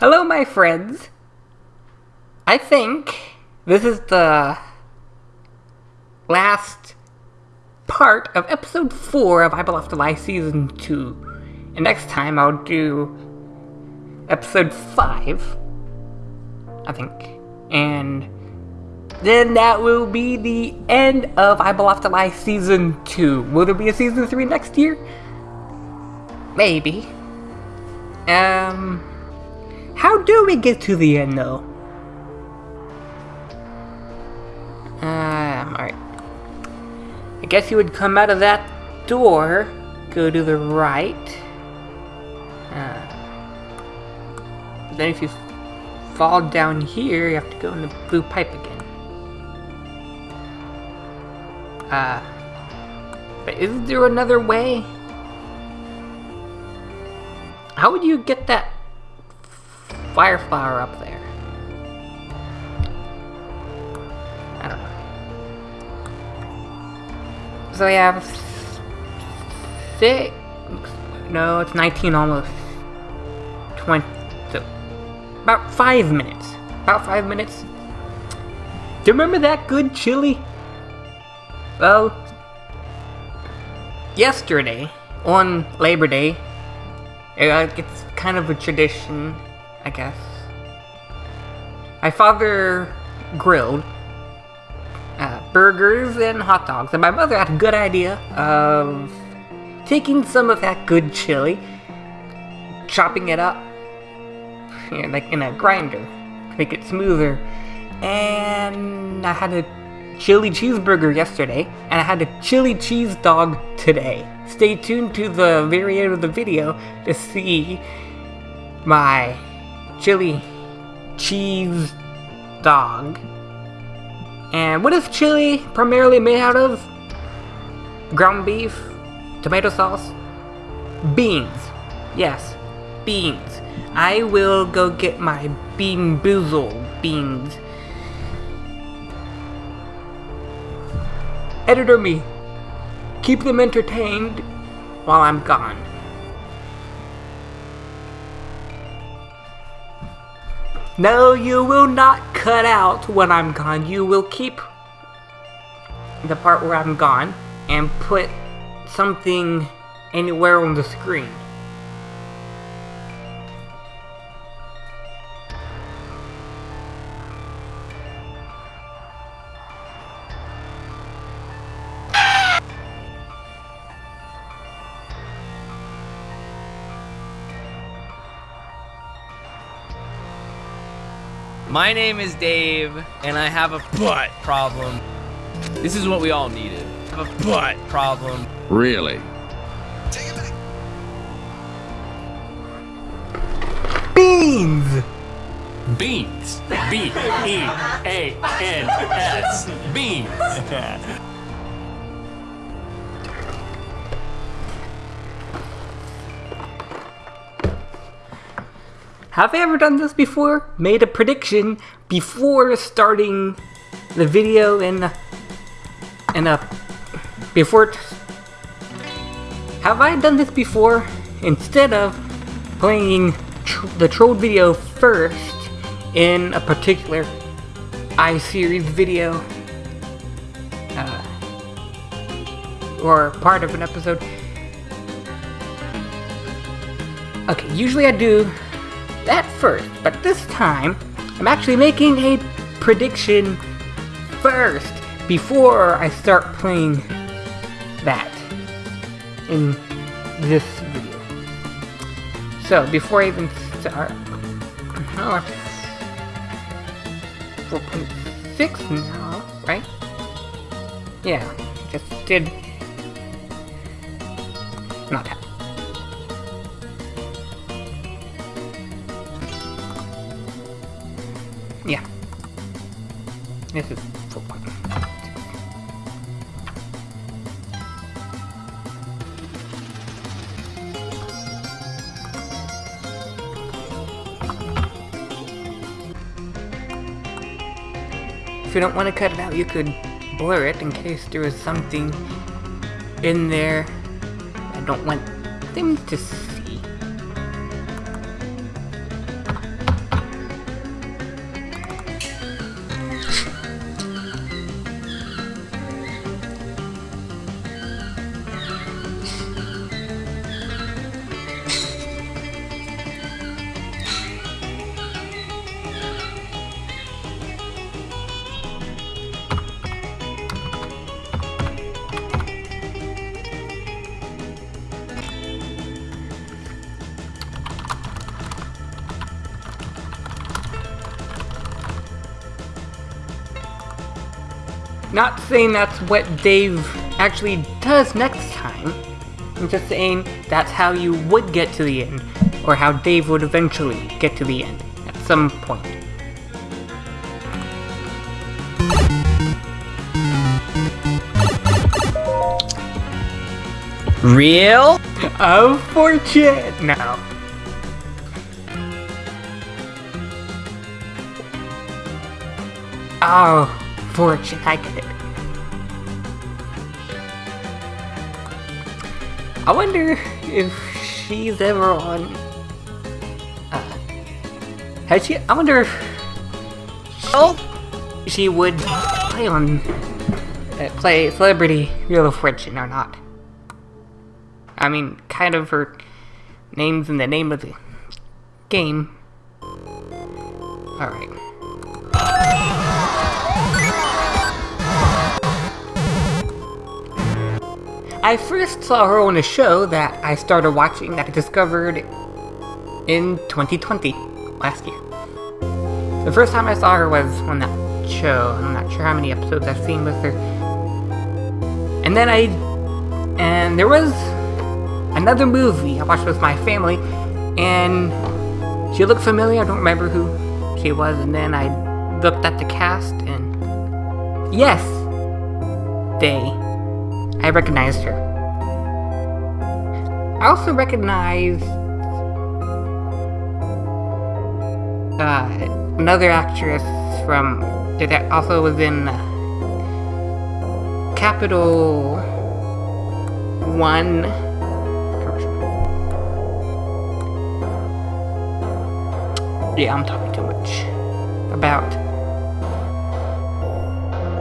Hello, my friends. I think this is the last part of episode 4 of I to Lie Season 2. And next time I'll do episode 5, I think. And then that will be the end of I to Lie Season 2. Will there be a Season 3 next year? Maybe. Um, how do we get to the end though? Um, alright. I guess you would come out of that door, go to the right. Uh, then if you fall down here, you have to go in the blue pipe again. Uh, but is there another way? How would you get that fire flower up there? I don't know. So we have six. No, it's 19 almost. 20. So about five minutes. About five minutes. Do you remember that good chili? Well, yesterday, on Labor Day, uh, it's kind of a tradition, I guess. My father grilled uh, burgers and hot dogs, and my mother had a good idea of taking some of that good chili, chopping it up, you know, like in a grinder, to make it smoother. And I had a chili cheeseburger yesterday, and I had a chili cheese dog today. Stay tuned to the very end of the video to see my chili cheese dog. And what is chili primarily made out of? Ground beef, tomato sauce, beans. Yes, beans. I will go get my bean boozle beans. Editor me. Keep them entertained while I'm gone. No, you will not cut out when I'm gone. You will keep the part where I'm gone and put something anywhere on the screen. My name is Dave, and I have a butt problem. This is what we all needed. I have a butt problem. Really? Beans! Beans. B E A N S. Beans. Have I ever done this before? Made a prediction before starting the video in in a before Have I done this before instead of playing tr- the trolled video first in a particular iSeries video uh, or part of an episode? Okay, usually I do that first, but this time I'm actually making a prediction first before I start playing that in this video. So before I even start, oh, 4.6 now, right? Yeah, just did not that. This is button. If you don't want to cut it out, you could blur it in case there is something in there I don't want them to Not saying that's what Dave actually does next time. I'm just saying that's how you would get to the end, or how Dave would eventually get to the end at some point. Real? Unfortunate. No. Oh, fortune, I it. I wonder if she's ever on. Uh, has she? I wonder if Oh, she would play on uh, play Celebrity Wheel of Fortune or not. I mean, kind of her name's in the name of the game. Alright. I first saw her on a show that I started watching that I discovered in 2020, last year. The first time I saw her was on that show. I'm not sure how many episodes I've seen with her. And then I. And there was another movie I watched with my family, and she looked familiar. I don't remember who she was. And then I looked at the cast, and. Yes! They. I recognized her. I also recognized. Uh, another actress from that also was in uh, Capital One. Yeah, I'm talking too much about.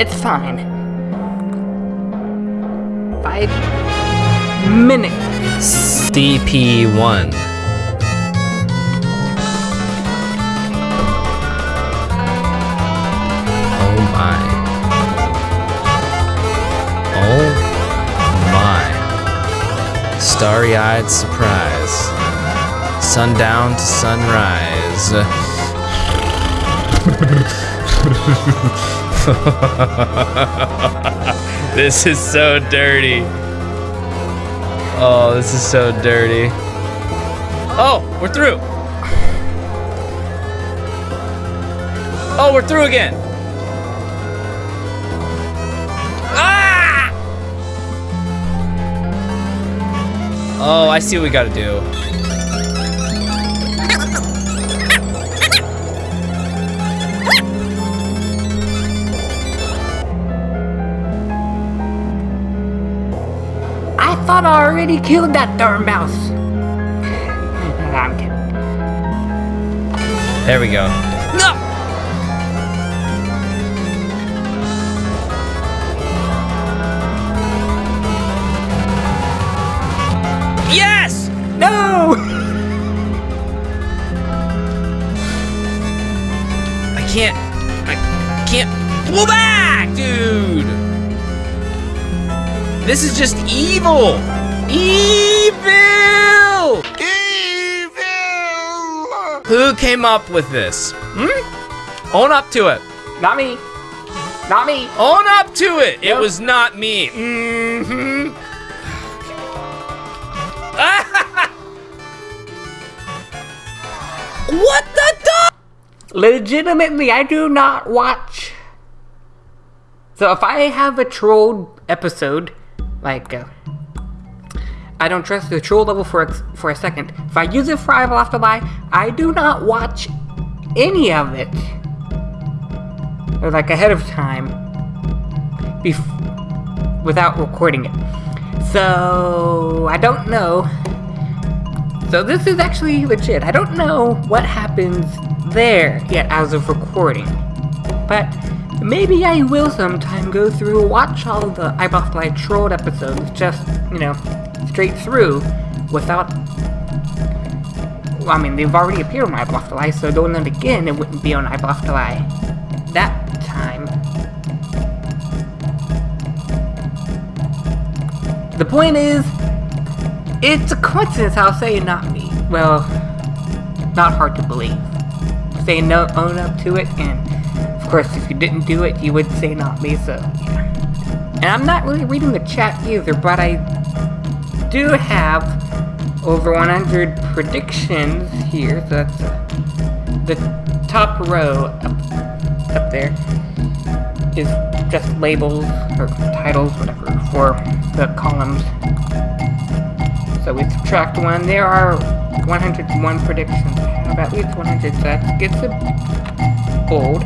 It's fine. Five minutes. CP1. Oh my. Oh my. Starry eyed surprise. Sundown to sunrise. this is so dirty. Oh, this is so dirty. Oh, we're through. Oh, we're through again. Ah! Oh, I see what we gotta do. Thought I already killed that darn mouse. I'm kidding. There we go. No! Yes! No! I can't. I can't pull back, dude. This is just evil. Evil. Evil. Who came up with this? Hmm? Own up to it. Not me. Not me. Own up to it. It was not me. Mm-hmm. what the dog? Legitimately, I do not watch. So if I have a trolled episode, like, uh, I don't trust the troll level for a, for a second. If I use it for I Will Have to Lie, I do not watch any of it. Or like ahead of time. Without recording it. So, I don't know. So this is actually legit. I don't know what happens there yet as of recording. But maybe I will sometime go through, watch all the Lie trolled episodes, just, you know, straight through, without... Well, I mean, they've already appeared on Have so doing them again, it wouldn't be on Lie that time. The point is, it's a coincidence, I'll say, not me. Well, not hard to believe. Say no, own up to it, and course, if you didn't do it, you would say not me, so. And I'm not really reading the chat either, but I do have over 100 predictions here, so that's uh, the top row up, up there is just labels or titles, whatever, for the columns. So we subtract one. There are 101 predictions. Have at least 100, so that gets it old.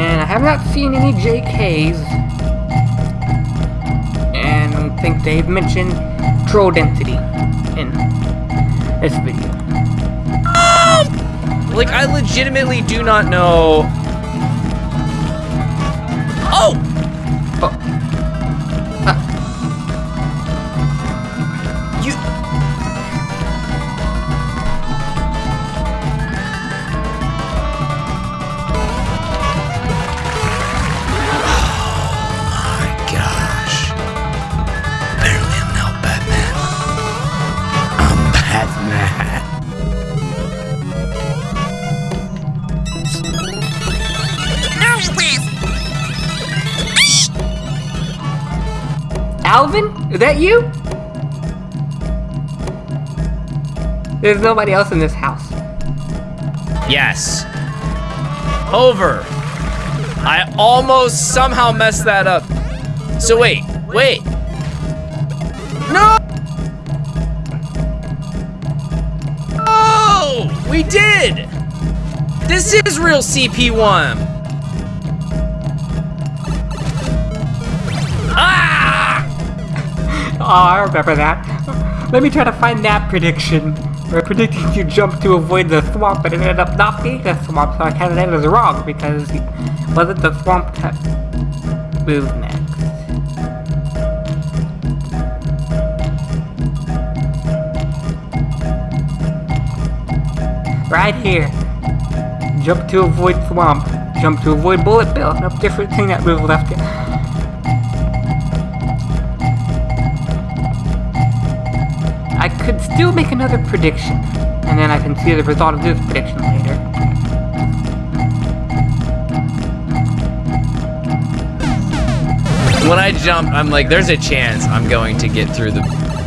And I have not seen any JKs. And I think they've mentioned troll density in this video. Um, like, I legitimately do not know. Oh, Alvin? Is that you? There's nobody else in this house. Yes. Over. I almost somehow messed that up. So wait, wait. No! Oh, we did. This is real CP1. I remember that. Let me try to find that prediction. We're predicting you jump to avoid the swamp, but it ended up not being a swamp, so I counted that as wrong because it wasn't the swamp that moved next. Right here. Jump to avoid swamp. Jump to avoid bullet bill. No different thing that moved left. Still make another prediction, and then I can see the result of this prediction later. When I jump, I'm like, there's a chance I'm going to get through the.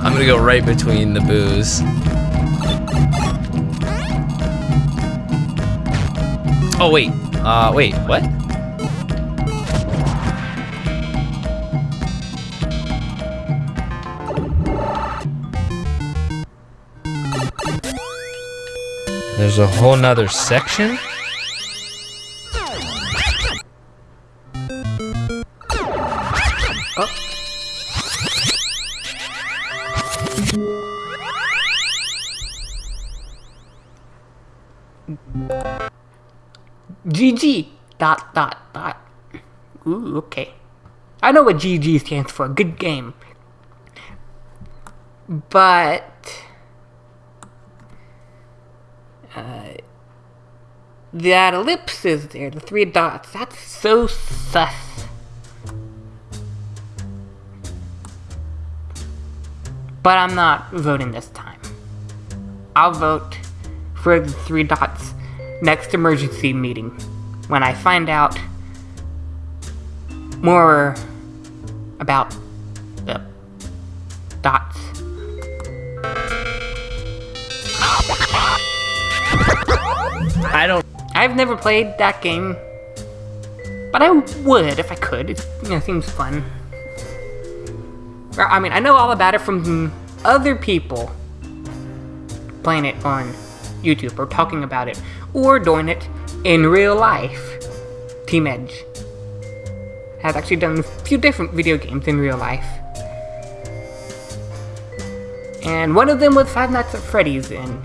I'm gonna go right between the boos. Oh wait, uh, wait, what? There's a whole nother section? GG! Dot, dot, dot. Ooh, okay. I know what GG stands for. Good game. But. That ellipses there, the three dots, that's so sus. But I'm not voting this time. I'll vote for the three dots next emergency meeting when I find out more about the dots. I don't. I've never played that game, but I would if I could. It you know, seems fun. I mean, I know all about it from other people playing it on YouTube or talking about it or doing it in real life. Team Edge has actually done a few different video games in real life. And one of them was Five Nights at Freddy's, and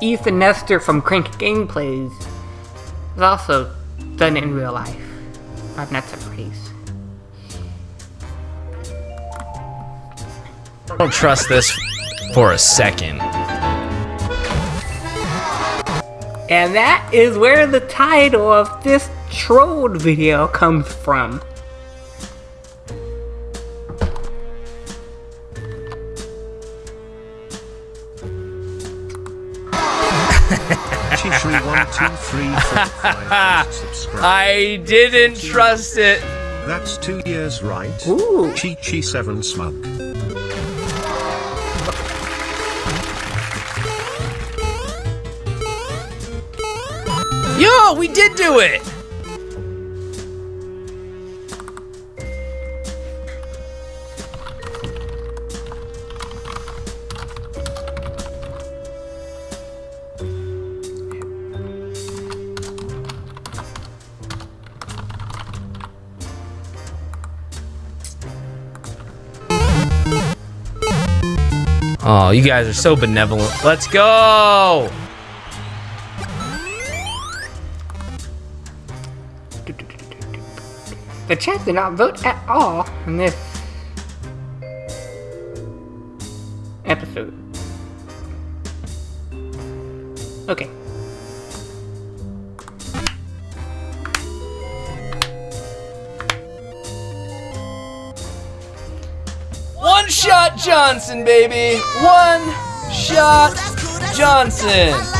Ethan Nestor from Crank Gameplays has also done in real life. Nights at Freddy's. I don't trust this for a second. And that is where the title of this trolled video comes from. Chi12345 subscribe. I didn't trust it. That's two years, right? Ooh. Chi Chi 7 smug. Yo, we did do it. Oh, you guys are so benevolent. Let's go. The chat did not vote at all in this episode. Okay. Shot Johnson, baby. One shot Johnson.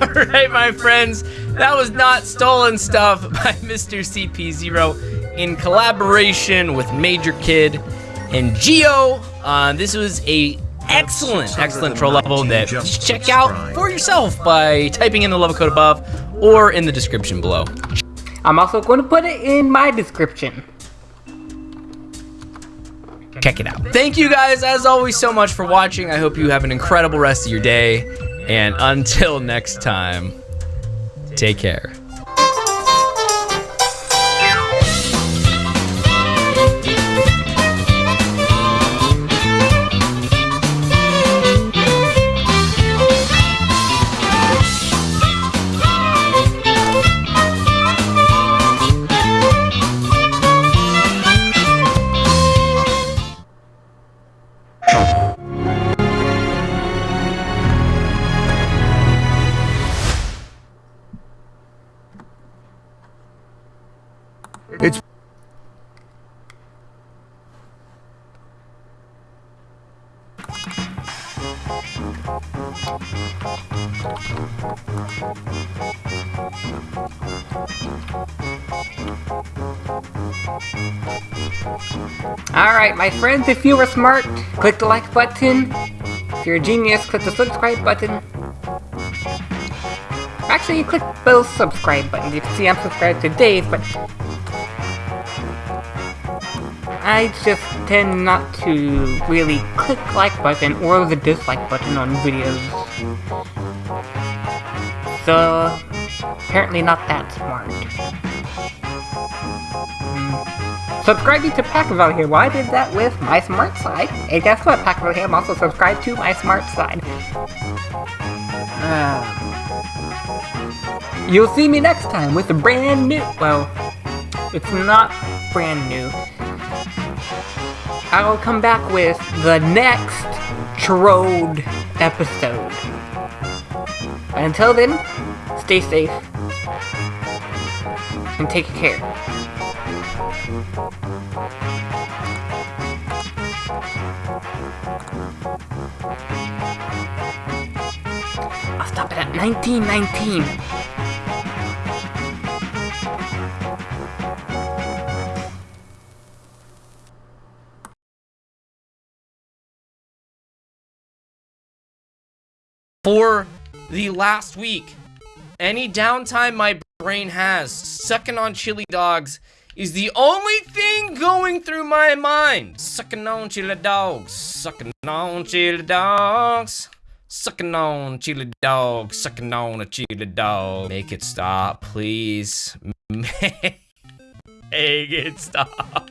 All right, my friends. That was not stolen stuff by Mr. CP0 in collaboration with Major Kid and Geo. Uh, this was a excellent, excellent troll level that you should check out for yourself by typing in the level code above or in the description below. I'm also going to put it in my description. check it out. Thank you guys, as always, so much for watching. I hope you have an incredible rest of your day. And until next time, take care. Alright, my friends, if you were smart, click the like button. If you're a genius, click the subscribe button. Actually, you click both subscribe buttons. You can see I'm subscribed to Dave, but I just tend not to really click like button or the dislike button on videos. So, apparently not that smart. Subscribing to Packerville here. Well, I did that with my smart side. And guess what, Packerville here? I'm also subscribed to my smart side. Uh, you'll see me next time with a brand new. Well, it's not brand new. I will come back with the next Trode episode. Until then, stay safe and take care. I'll stop it at 1919. For the last week, any downtime my brain has, sucking on chili dogs is the only thing going through my mind. Sucking on chili dogs, sucking on chili dogs. Sucking on chili dog, sucking on a chili dog. Make it stop, please. Make it stop.